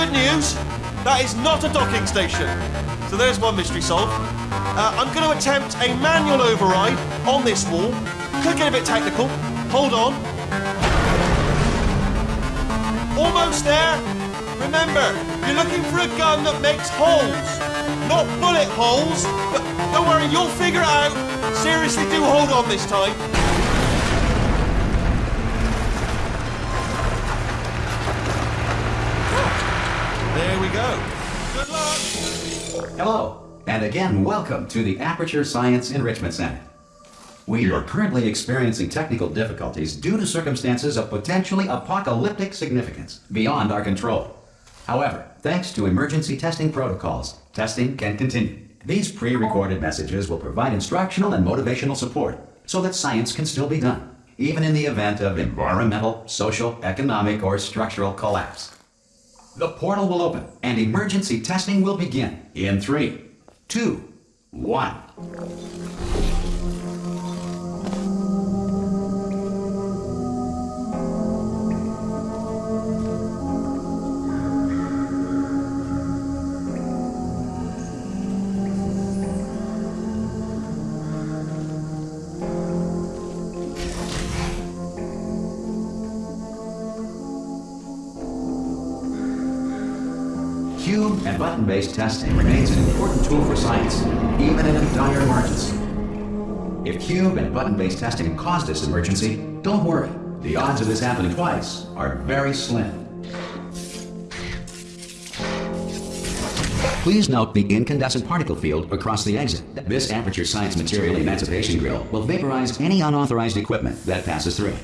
good news. That is not a docking station. So there's one mystery solved. Uh, I'm going to attempt a manual override on this wall. Could get a bit technical. Hold on. Almost there. Remember, you're looking for a gun that makes holes, not bullet holes. But don't worry, you'll figure it out. Seriously, do hold on this time. There we go. Good luck. Hello, and again, welcome to the Aperture Science Enrichment Center. We are currently experiencing technical difficulties due to circumstances of potentially apocalyptic significance beyond our control. However, thanks to emergency testing protocols, testing can continue. These pre-recorded messages will provide instructional and motivational support so that science can still be done, even in the event of environmental, social, economic, or structural collapse. The portal will open and emergency testing will begin in three, two, one. Cube and button-based testing remains an important tool for science, even in a dire emergency. If cube and button-based testing caused this emergency, don't worry. The odds of this happening twice are very slim. Please note the incandescent particle field across the exit. This Aperture Science Material Emancipation Grill will vaporize any unauthorized equipment that passes through.